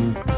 Bye.